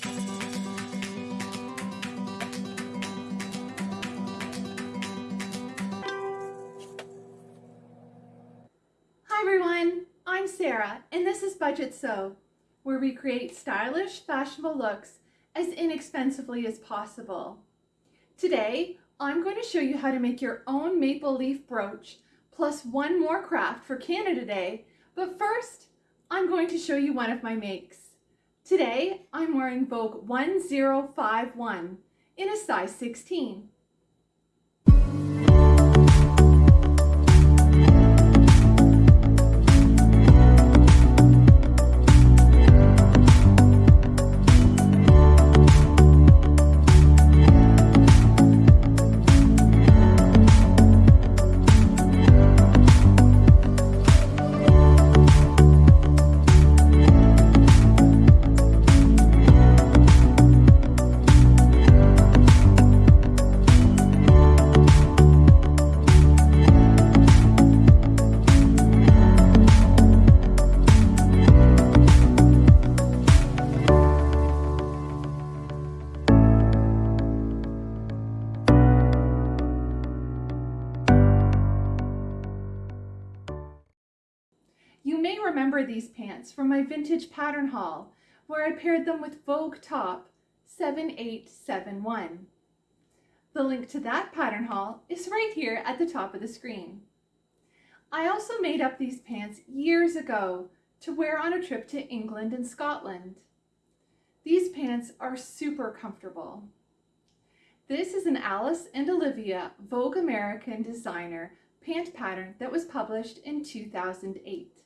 Hi everyone, I'm Sarah and this is Budget Sew, where we create stylish, fashionable looks as inexpensively as possible. Today, I'm going to show you how to make your own maple leaf brooch plus one more craft for Canada Day, but first, I'm going to show you one of my makes. Today, I'm wearing Vogue 1051 in a size 16. From my vintage pattern haul, where I paired them with Vogue Top 7871. The link to that pattern haul is right here at the top of the screen. I also made up these pants years ago to wear on a trip to England and Scotland. These pants are super comfortable. This is an Alice and Olivia Vogue American designer pant pattern that was published in 2008.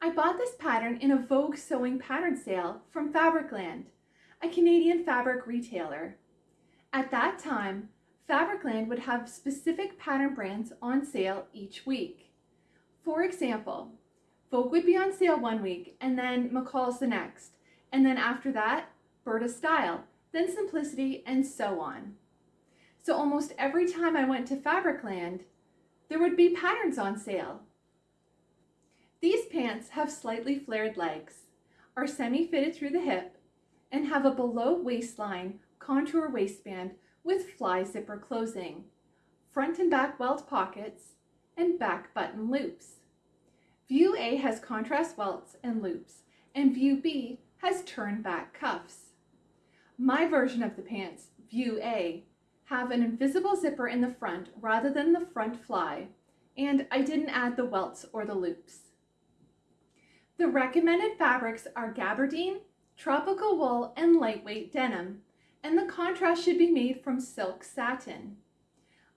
I bought this pattern in a Vogue sewing pattern sale from Fabricland, a Canadian fabric retailer. At that time, Fabricland would have specific pattern brands on sale each week. For example, Vogue would be on sale one week and then McCall's the next, and then after that, Burda Style, then Simplicity, and so on. So almost every time I went to Fabricland, there would be patterns on sale. These pants have slightly flared legs, are semi-fitted through the hip, and have a below waistline contour waistband with fly zipper closing, front and back welt pockets, and back button loops. View A has contrast welts and loops, and View B has turn back cuffs. My version of the pants, View A, have an invisible zipper in the front rather than the front fly, and I didn't add the welts or the loops. The recommended fabrics are gabardine, tropical wool, and lightweight denim, and the contrast should be made from silk satin.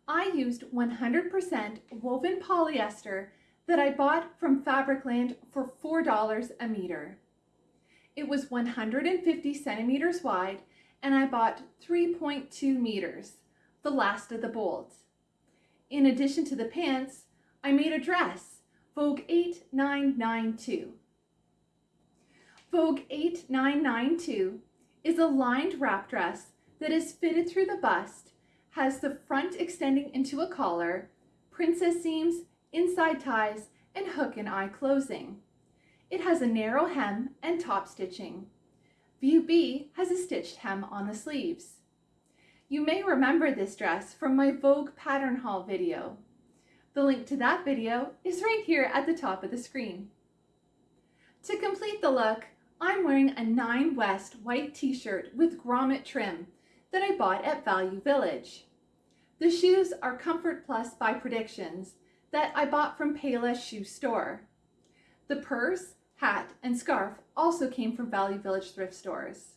I used 100% woven polyester that I bought from Fabricland for $4 a meter. It was 150 centimeters wide and I bought 3.2 meters, the last of the bolts. In addition to the pants, I made a dress, Vogue 8992. Vogue 8992 is a lined wrap dress that is fitted through the bust, has the front extending into a collar, princess seams, inside ties, and hook and eye closing. It has a narrow hem and top stitching. View B has a stitched hem on the sleeves. You may remember this dress from my Vogue pattern haul video. The link to that video is right here at the top of the screen. To complete the look, I'm wearing a 9 West white t-shirt with grommet trim that I bought at Value Village. The shoes are Comfort Plus by Predictions that I bought from Payless Shoe Store. The purse, hat, and scarf also came from Value Village thrift stores.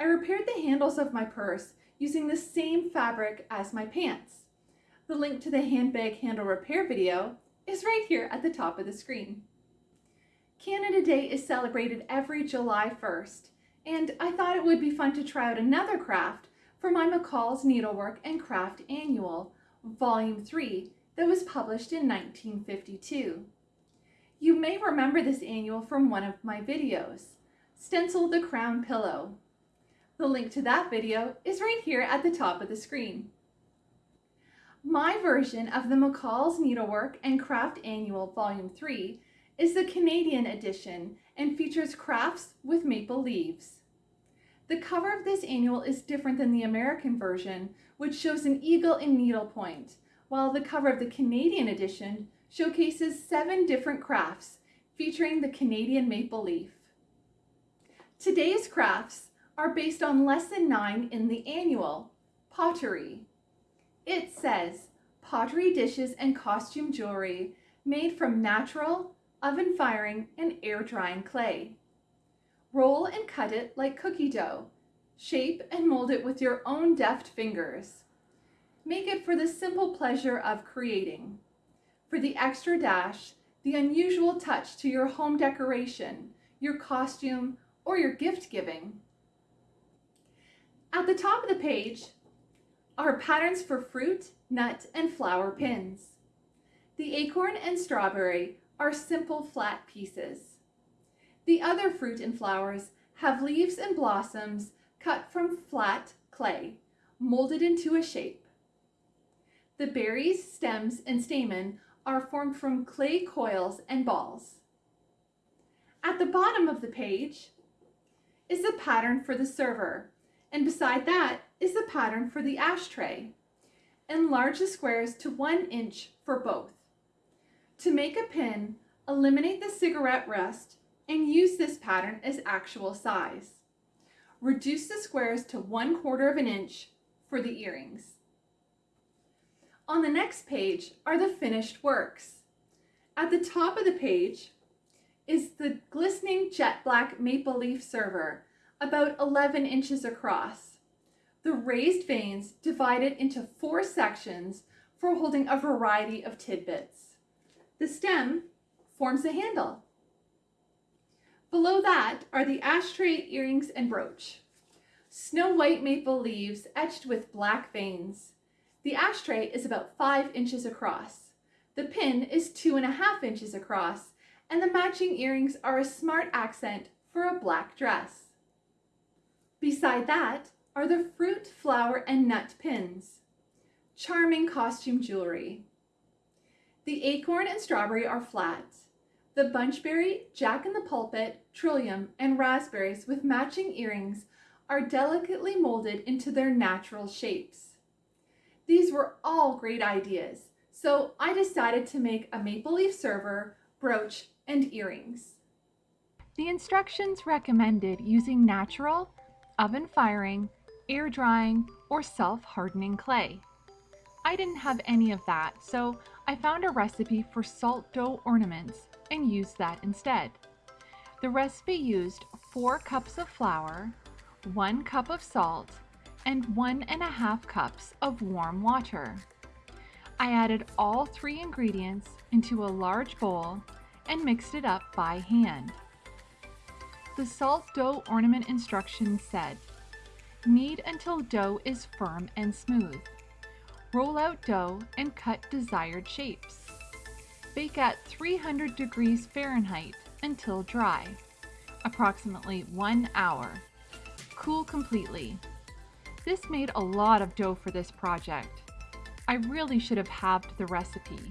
I repaired the handles of my purse using the same fabric as my pants. The link to the handbag handle repair video is right here at the top of the screen. Canada Day is celebrated every July 1st, and I thought it would be fun to try out another craft for my McCall's Needlework and Craft Annual, Volume 3, that was published in 1952. You may remember this annual from one of my videos, Stencil the Crown Pillow. The link to that video is right here at the top of the screen. My version of the McCall's Needlework and Craft Annual Volume 3 is the Canadian edition and features crafts with maple leaves. The cover of this annual is different than the American version, which shows an eagle in needlepoint, while the cover of the Canadian edition showcases seven different crafts featuring the Canadian maple leaf. Today's crafts are based on lesson 9 in the annual, pottery. It says, pottery dishes and costume jewelry made from natural, oven firing, and air drying clay. Roll and cut it like cookie dough. Shape and mold it with your own deft fingers. Make it for the simple pleasure of creating. For the extra dash, the unusual touch to your home decoration, your costume, or your gift giving. At the top of the page are patterns for fruit, nut, and flower pins. The acorn and strawberry are simple flat pieces. The other fruit and flowers have leaves and blossoms cut from flat clay, molded into a shape. The berries, stems, and stamen are formed from clay coils and balls. At the bottom of the page is the pattern for the server, and beside that is the pattern for the ashtray. Enlarge the squares to one inch for both. To make a pin, eliminate the cigarette rest and use this pattern as actual size. Reduce the squares to one quarter of an inch for the earrings. On the next page are the finished works. At the top of the page is the glistening jet black maple leaf server, about 11 inches across. The raised vanes divided into four sections for holding a variety of tidbits. The stem forms the handle. Below that are the ashtray, earrings, and brooch. Snow white maple leaves etched with black veins. The ashtray is about five inches across. The pin is two and a half inches across, and the matching earrings are a smart accent for a black dress. Beside that are the fruit, flower, and nut pins. Charming costume jewelry. The acorn and strawberry are flat. The bunchberry, jack in the pulpit, trillium, and raspberries with matching earrings are delicately molded into their natural shapes. These were all great ideas, so I decided to make a maple leaf server, brooch, and earrings. The instructions recommended using natural, oven firing, air drying, or self-hardening clay. I didn't have any of that, so I found a recipe for salt dough ornaments and used that instead. The recipe used 4 cups of flour, 1 cup of salt, and one and a half cups of warm water. I added all three ingredients into a large bowl and mixed it up by hand. The salt dough ornament instructions said, knead until dough is firm and smooth. Roll out dough and cut desired shapes. Bake at 300 degrees Fahrenheit until dry, approximately one hour. Cool completely. This made a lot of dough for this project. I really should have halved the recipe.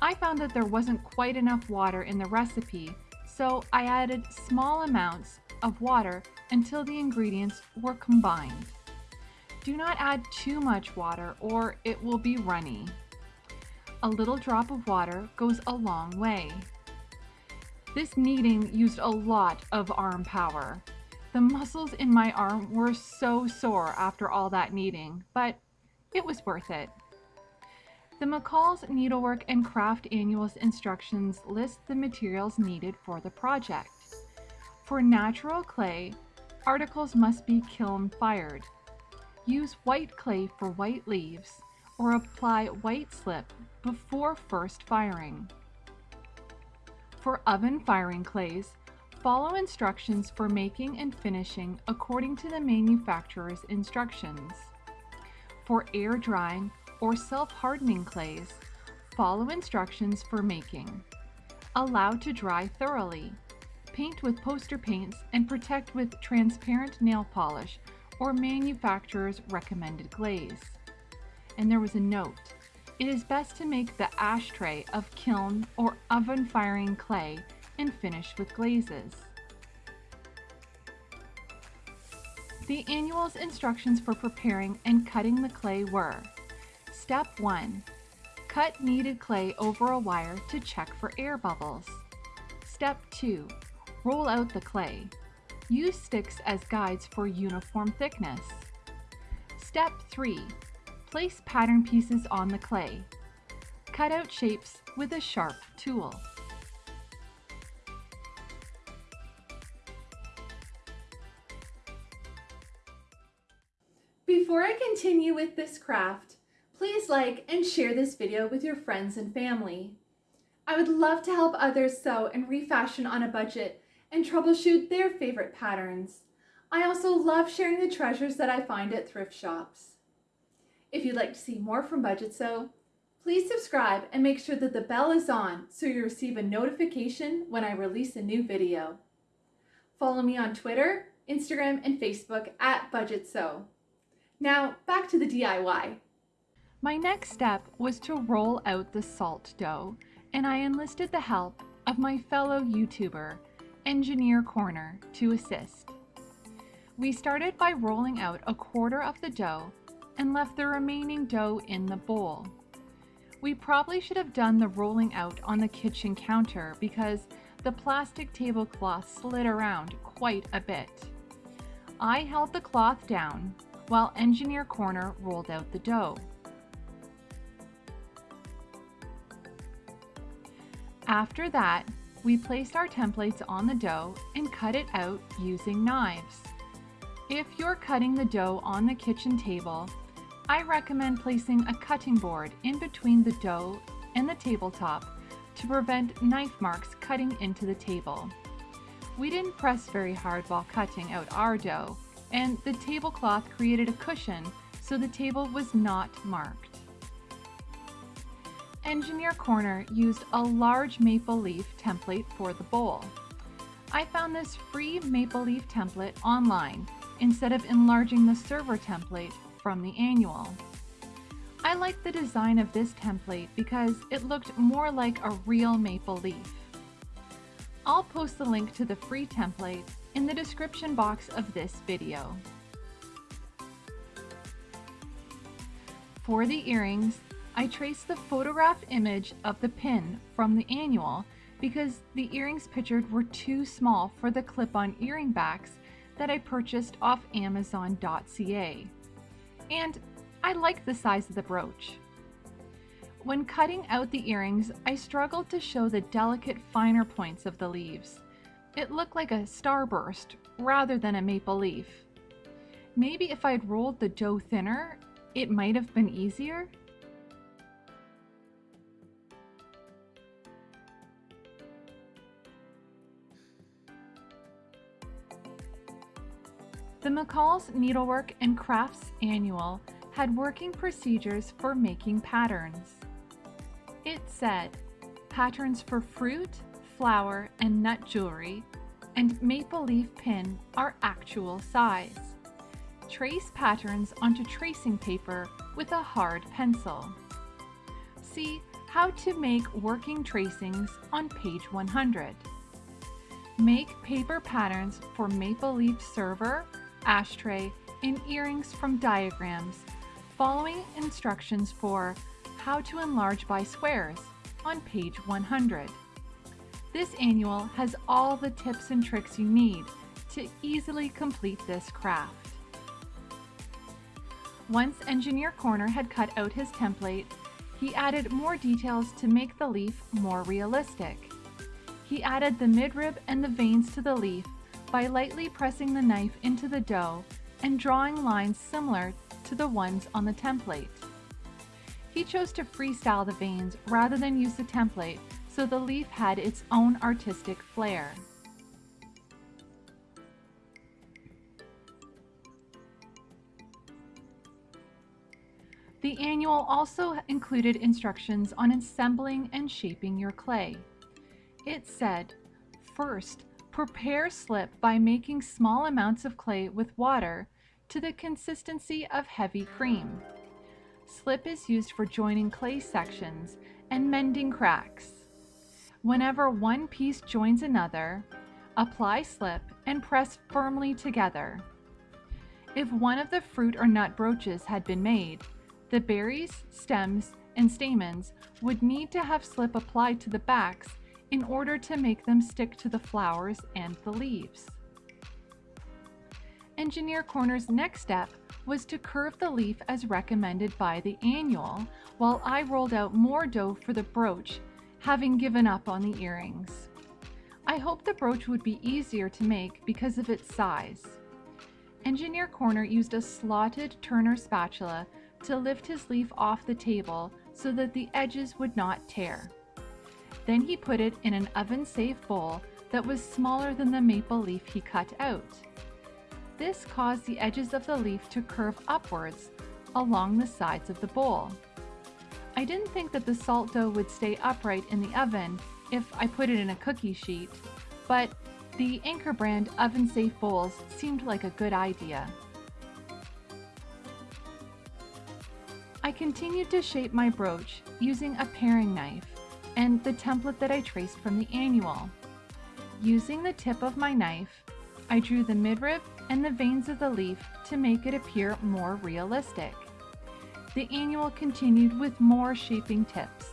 I found that there wasn't quite enough water in the recipe, so I added small amounts of water until the ingredients were combined. Do not add too much water or it will be runny. A little drop of water goes a long way. This kneading used a lot of arm power. The muscles in my arm were so sore after all that kneading, but it was worth it. The McCall's Needlework and Craft Annual's instructions list the materials needed for the project. For natural clay, articles must be kiln fired. Use white clay for white leaves or apply white slip before first firing. For oven firing clays, Follow instructions for making and finishing according to the manufacturer's instructions. For air drying or self-hardening clays, follow instructions for making. Allow to dry thoroughly. Paint with poster paints and protect with transparent nail polish or manufacturer's recommended glaze. And there was a note. It is best to make the ashtray of kiln or oven firing clay and finish with glazes. The annual's instructions for preparing and cutting the clay were Step 1. Cut kneaded clay over a wire to check for air bubbles. Step 2. Roll out the clay. Use sticks as guides for uniform thickness. Step 3. Place pattern pieces on the clay. Cut out shapes with a sharp tool. Before I continue with this craft, please like and share this video with your friends and family. I would love to help others sew and refashion on a budget and troubleshoot their favorite patterns. I also love sharing the treasures that I find at thrift shops. If you'd like to see more from Budget Sew, please subscribe and make sure that the bell is on so you receive a notification when I release a new video. Follow me on Twitter, Instagram, and Facebook at Budget Sew. Now back to the DIY. My next step was to roll out the salt dough and I enlisted the help of my fellow YouTuber, Engineer Corner, to assist. We started by rolling out a quarter of the dough and left the remaining dough in the bowl. We probably should have done the rolling out on the kitchen counter because the plastic tablecloth slid around quite a bit. I held the cloth down while Engineer Corner rolled out the dough. After that, we placed our templates on the dough and cut it out using knives. If you're cutting the dough on the kitchen table, I recommend placing a cutting board in between the dough and the tabletop to prevent knife marks cutting into the table. We didn't press very hard while cutting out our dough, and the tablecloth created a cushion so the table was not marked. Engineer Corner used a large maple leaf template for the bowl. I found this free maple leaf template online instead of enlarging the server template from the annual. I like the design of this template because it looked more like a real maple leaf. I'll post the link to the free template in the description box of this video. For the earrings, I traced the photograph image of the pin from the annual because the earrings pictured were too small for the clip-on earring backs that I purchased off Amazon.ca. And I like the size of the brooch. When cutting out the earrings, I struggled to show the delicate finer points of the leaves. It looked like a starburst rather than a maple leaf. Maybe if I'd rolled the dough thinner, it might have been easier? The McCall's Needlework and Crafts Annual had working procedures for making patterns. It said, patterns for fruit, flower, and nut jewelry, and maple leaf pin are actual size. Trace patterns onto tracing paper with a hard pencil. See how to make working tracings on page 100. Make paper patterns for maple leaf server, ashtray, and earrings from diagrams, following instructions for how to enlarge by squares on page 100. This annual has all the tips and tricks you need to easily complete this craft. Once Engineer Corner had cut out his template, he added more details to make the leaf more realistic. He added the midrib and the veins to the leaf by lightly pressing the knife into the dough and drawing lines similar to the ones on the template. He chose to freestyle the veins rather than use the template so the leaf had its own artistic flair. The annual also included instructions on assembling and shaping your clay. It said, first, Prepare slip by making small amounts of clay with water to the consistency of heavy cream. Slip is used for joining clay sections and mending cracks. Whenever one piece joins another, apply slip and press firmly together. If one of the fruit or nut brooches had been made, the berries, stems, and stamens would need to have slip applied to the backs in order to make them stick to the flowers and the leaves. Engineer Corner's next step was to curve the leaf as recommended by the annual, while I rolled out more dough for the brooch, having given up on the earrings. I hoped the brooch would be easier to make because of its size. Engineer Corner used a slotted Turner spatula to lift his leaf off the table so that the edges would not tear. Then he put it in an oven-safe bowl that was smaller than the maple leaf he cut out. This caused the edges of the leaf to curve upwards along the sides of the bowl. I didn't think that the salt dough would stay upright in the oven if I put it in a cookie sheet, but the Anchor brand oven-safe bowls seemed like a good idea. I continued to shape my brooch using a paring knife and the template that I traced from the annual. Using the tip of my knife, I drew the midrib and the veins of the leaf to make it appear more realistic. The annual continued with more shaping tips.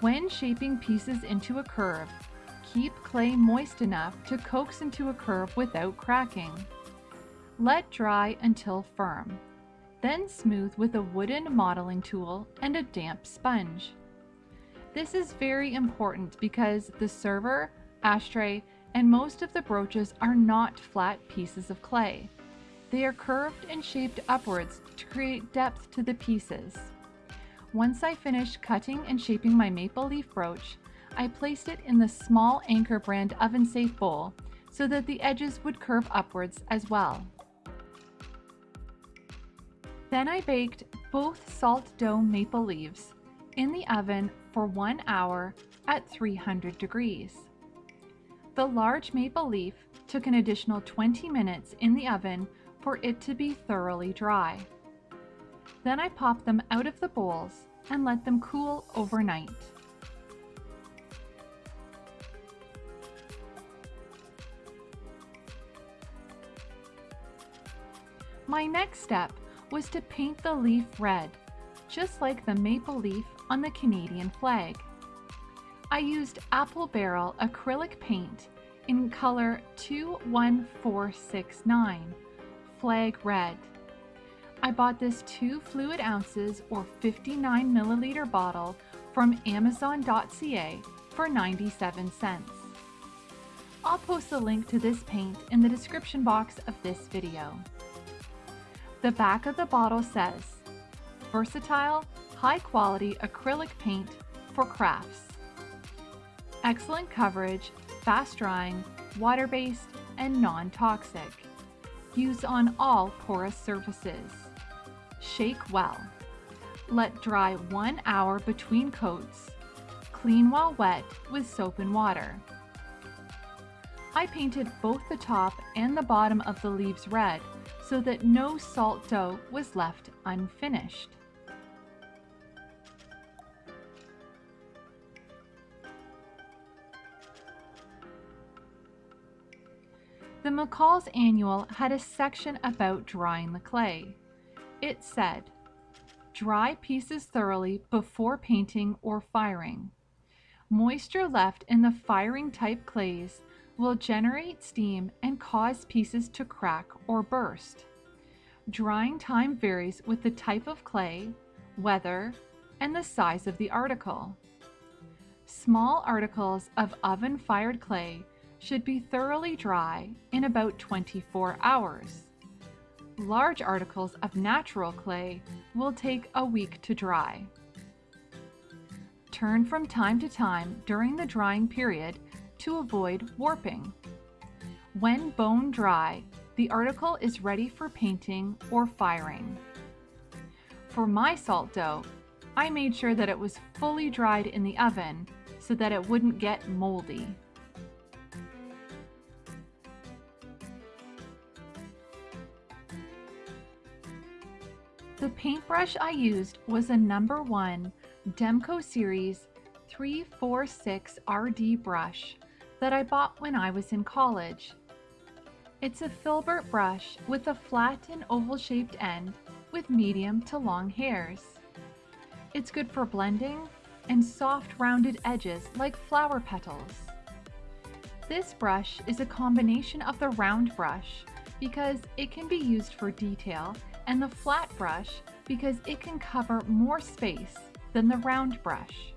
When shaping pieces into a curve, keep clay moist enough to coax into a curve without cracking. Let dry until firm. Then smooth with a wooden modeling tool and a damp sponge. This is very important because the server, ashtray, and most of the brooches are not flat pieces of clay. They are curved and shaped upwards to create depth to the pieces. Once I finished cutting and shaping my maple leaf brooch, I placed it in the small Anchor brand oven safe bowl so that the edges would curve upwards as well. Then I baked both salt dough maple leaves in the oven for one hour at 300 degrees. The large maple leaf took an additional 20 minutes in the oven for it to be thoroughly dry. Then I popped them out of the bowls and let them cool overnight. My next step was to paint the leaf red, just like the maple leaf on the Canadian flag. I used Apple Barrel acrylic paint in color 21469, flag red. I bought this 2 fluid ounces or 59 milliliter bottle from amazon.ca for 97 cents. I'll post a link to this paint in the description box of this video. The back of the bottle says, versatile, high quality acrylic paint for crafts. Excellent coverage, fast drying, water-based, and non-toxic. Use on all porous surfaces. Shake well. Let dry one hour between coats. Clean while wet with soap and water. I painted both the top and the bottom of the leaves red so that no salt dough was left unfinished. The McCall's Annual had a section about drying the clay. It said, dry pieces thoroughly before painting or firing. Moisture left in the firing type clays will generate steam and cause pieces to crack or burst. Drying time varies with the type of clay, weather, and the size of the article. Small articles of oven-fired clay should be thoroughly dry in about 24 hours. Large articles of natural clay will take a week to dry. Turn from time to time during the drying period to avoid warping. When bone dry, the article is ready for painting or firing. For my salt dough, I made sure that it was fully dried in the oven so that it wouldn't get moldy. The paintbrush I used was a number one Demco Series 346 RD brush that I bought when I was in college. It's a filbert brush with a flat and oval shaped end with medium to long hairs. It's good for blending and soft rounded edges like flower petals. This brush is a combination of the round brush because it can be used for detail and the flat brush because it can cover more space than the round brush.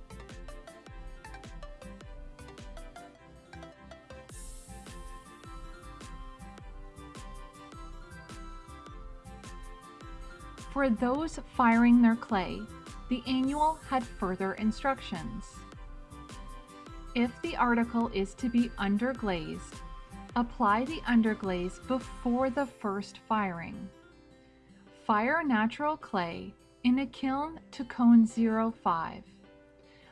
For those firing their clay, the annual had further instructions. If the article is to be underglazed, apply the underglaze before the first firing. Fire natural clay in a kiln to cone 05.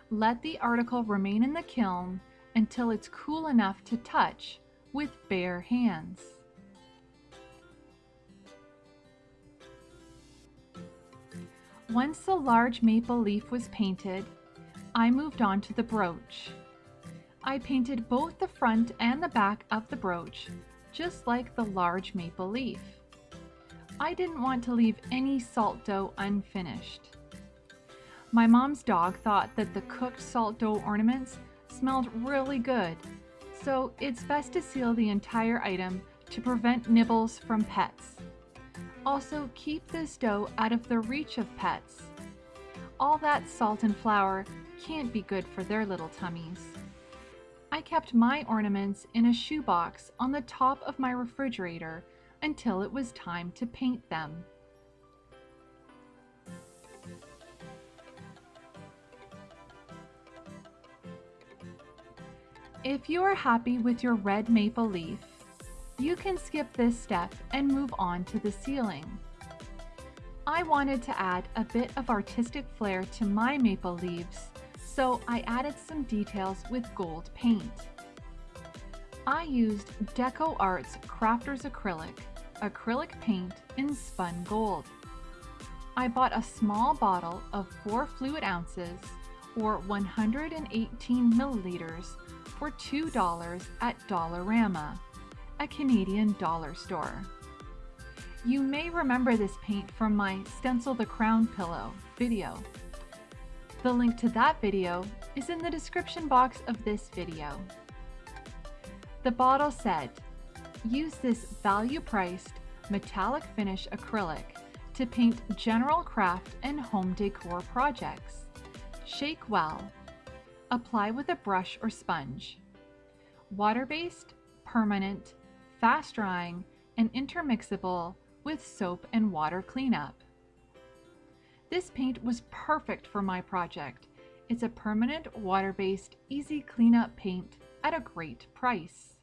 Let the article remain in the kiln until it's cool enough to touch with bare hands. Once the large maple leaf was painted, I moved on to the brooch. I painted both the front and the back of the brooch, just like the large maple leaf. I didn't want to leave any salt dough unfinished. My mom's dog thought that the cooked salt dough ornaments smelled really good, so it's best to seal the entire item to prevent nibbles from pets. Also, keep this dough out of the reach of pets. All that salt and flour can't be good for their little tummies. I kept my ornaments in a shoebox on the top of my refrigerator until it was time to paint them. If you are happy with your red maple leaf, you can skip this step and move on to the sealing. I wanted to add a bit of artistic flair to my maple leaves, so I added some details with gold paint. I used Deco Arts Crafters Acrylic, acrylic paint in spun gold. I bought a small bottle of 4 fluid ounces or 118 milliliters for $2 at Dollarama a Canadian dollar store. You may remember this paint from my Stencil the Crown Pillow video. The link to that video is in the description box of this video. The bottle said, use this value-priced metallic finish acrylic to paint general craft and home decor projects. Shake well. Apply with a brush or sponge. Water-based, permanent, fast drying, and intermixable with soap and water cleanup. This paint was perfect for my project. It's a permanent water-based easy cleanup paint at a great price.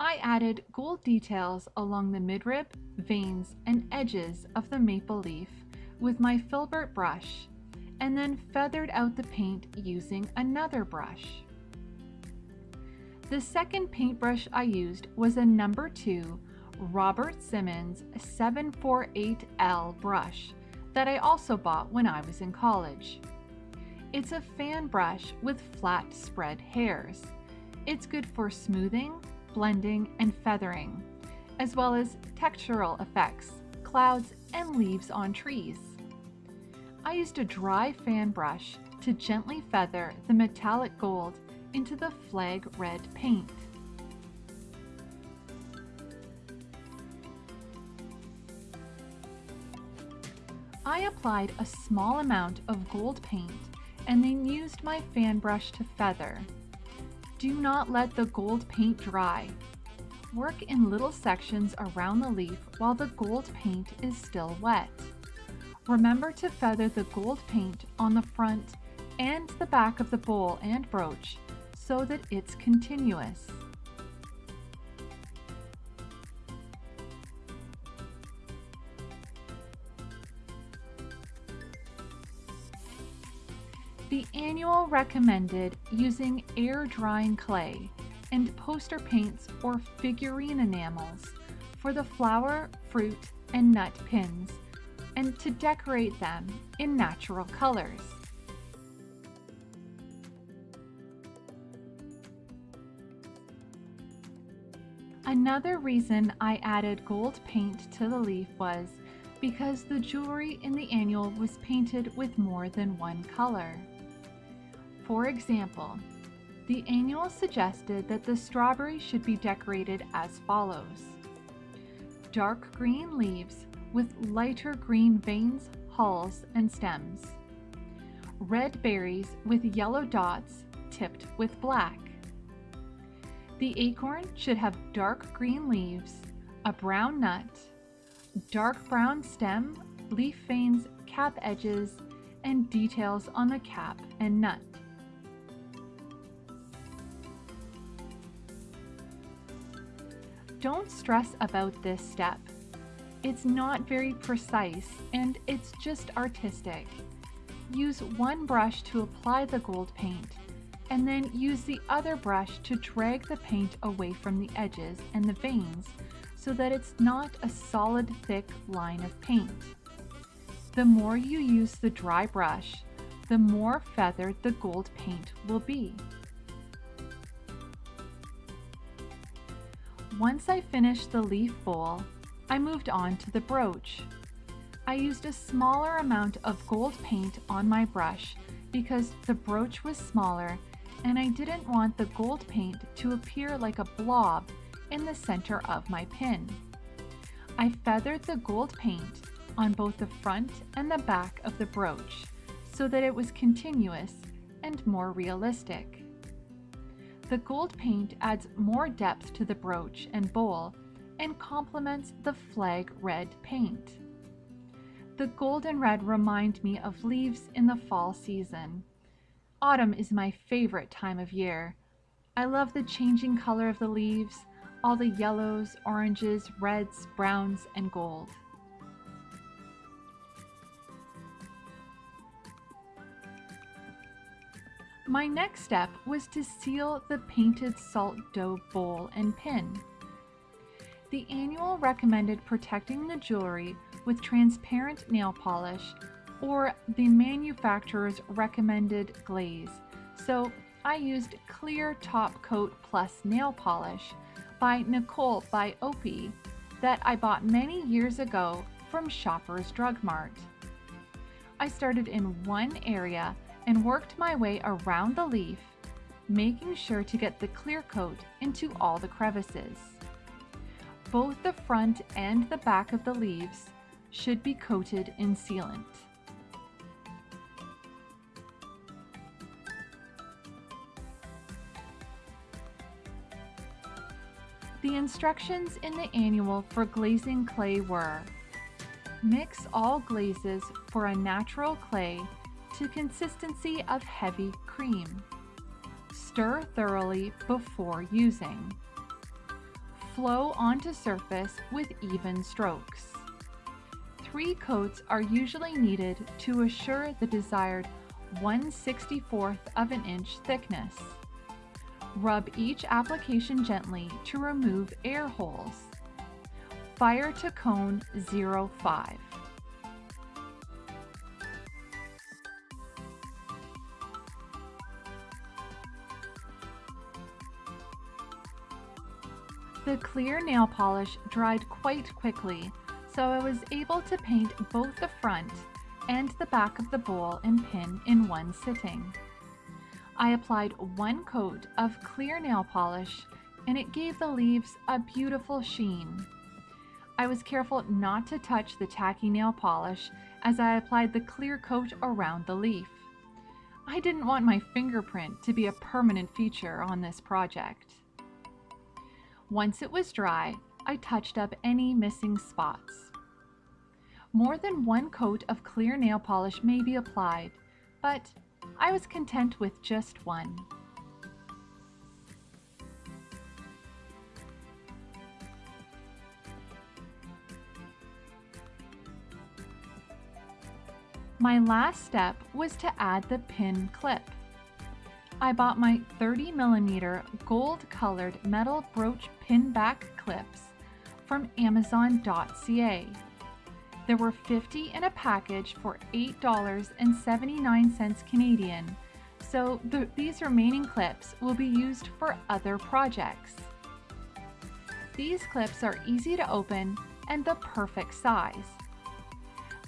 I added gold details along the midrib, veins, and edges of the maple leaf with my filbert brush and then feathered out the paint using another brush. The second paintbrush I used was a number 2 Robert Simmons 748L brush that I also bought when I was in college. It's a fan brush with flat spread hairs. It's good for smoothing, blending, and feathering, as well as textural effects, clouds, and leaves on trees. I used a dry fan brush to gently feather the metallic gold into the flag red paint. I applied a small amount of gold paint and then used my fan brush to feather. Do not let the gold paint dry. Work in little sections around the leaf while the gold paint is still wet. Remember to feather the gold paint on the front and the back of the bowl and brooch so that it's continuous. Recommended using air drying clay and poster paints or figurine enamels for the flower, fruit, and nut pins and to decorate them in natural colors. Another reason I added gold paint to the leaf was because the jewelry in the annual was painted with more than one color. For example, the annual suggested that the strawberry should be decorated as follows. Dark green leaves with lighter green veins, hulls, and stems. Red berries with yellow dots tipped with black. The acorn should have dark green leaves, a brown nut, dark brown stem, leaf veins, cap edges, and details on the cap and nut. Don't stress about this step. It's not very precise and it's just artistic. Use one brush to apply the gold paint and then use the other brush to drag the paint away from the edges and the veins so that it's not a solid thick line of paint. The more you use the dry brush, the more feathered the gold paint will be. Once I finished the leaf bowl, I moved on to the brooch. I used a smaller amount of gold paint on my brush because the brooch was smaller and I didn't want the gold paint to appear like a blob in the center of my pin. I feathered the gold paint on both the front and the back of the brooch so that it was continuous and more realistic. The gold paint adds more depth to the brooch and bowl and complements the flag red paint. The gold and red remind me of leaves in the fall season. Autumn is my favorite time of year. I love the changing color of the leaves, all the yellows, oranges, reds, browns, and gold. My next step was to seal the painted salt dough bowl and pin. The annual recommended protecting the jewelry with transparent nail polish or the manufacturer's recommended glaze. So I used Clear Top Coat Plus Nail Polish by Nicole by Opie that I bought many years ago from Shoppers Drug Mart. I started in one area and worked my way around the leaf, making sure to get the clear coat into all the crevices. Both the front and the back of the leaves should be coated in sealant. The instructions in the annual for glazing clay were Mix all glazes for a natural clay to consistency of heavy cream. Stir thoroughly before using. Flow onto surface with even strokes. Three coats are usually needed to assure the desired 1 64th of an inch thickness. Rub each application gently to remove air holes. Fire to cone 05. The clear nail polish dried quite quickly, so I was able to paint both the front and the back of the bowl and pin in one sitting. I applied one coat of clear nail polish and it gave the leaves a beautiful sheen. I was careful not to touch the tacky nail polish as I applied the clear coat around the leaf. I didn't want my fingerprint to be a permanent feature on this project. Once it was dry, I touched up any missing spots. More than one coat of clear nail polish may be applied, but I was content with just one. My last step was to add the pin clip. I bought my 30 millimeter gold colored metal brooch pin back clips from Amazon.ca. There were 50 in a package for $8.79 Canadian, so the, these remaining clips will be used for other projects. These clips are easy to open and the perfect size.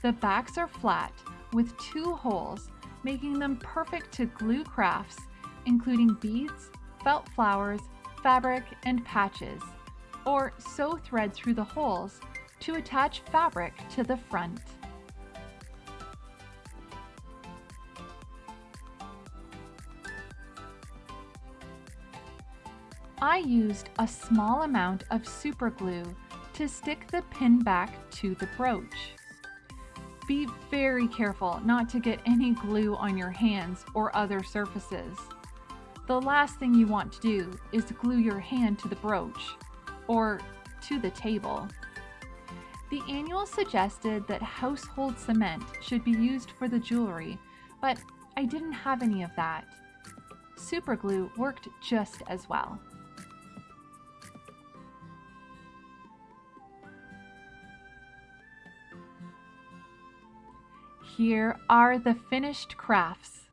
The backs are flat with two holes, making them perfect to glue crafts, including beads, felt flowers, fabric, and patches, or sew thread through the holes to attach fabric to the front. I used a small amount of super glue to stick the pin back to the brooch. Be very careful not to get any glue on your hands or other surfaces. The last thing you want to do is glue your hand to the brooch or to the table. The annual suggested that household cement should be used for the jewelry, but I didn't have any of that. Superglue worked just as well. Here are the finished crafts.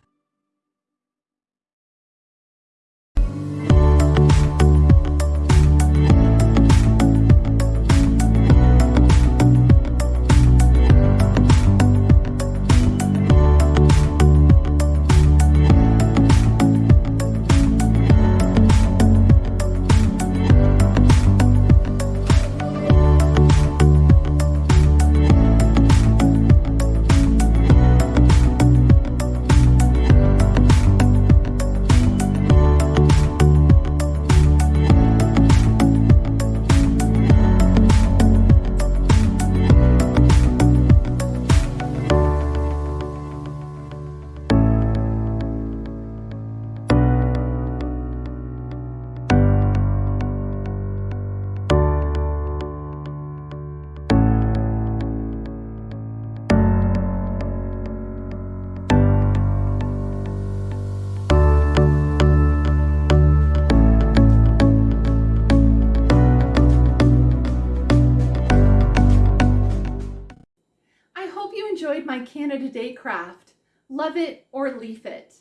Enjoyed my Canada Day craft. Love it or leaf it.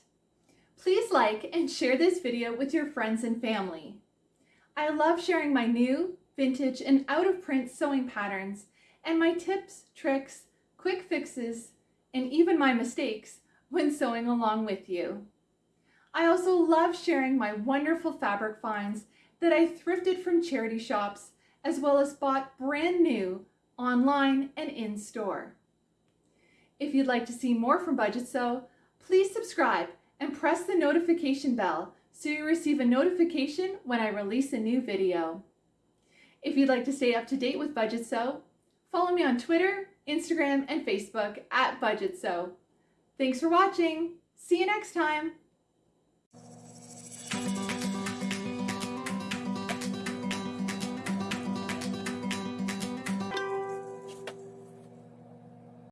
Please like and share this video with your friends and family. I love sharing my new, vintage, and out-of-print sewing patterns and my tips, tricks, quick fixes, and even my mistakes when sewing along with you. I also love sharing my wonderful fabric finds that I thrifted from charity shops as well as bought brand new online and in store. If you'd like to see more from Budget Sew, please subscribe and press the notification bell so you receive a notification when I release a new video. If you'd like to stay up to date with Budget Sew, follow me on Twitter, Instagram, and Facebook at Budget Sew. Thanks for watching. See you next time.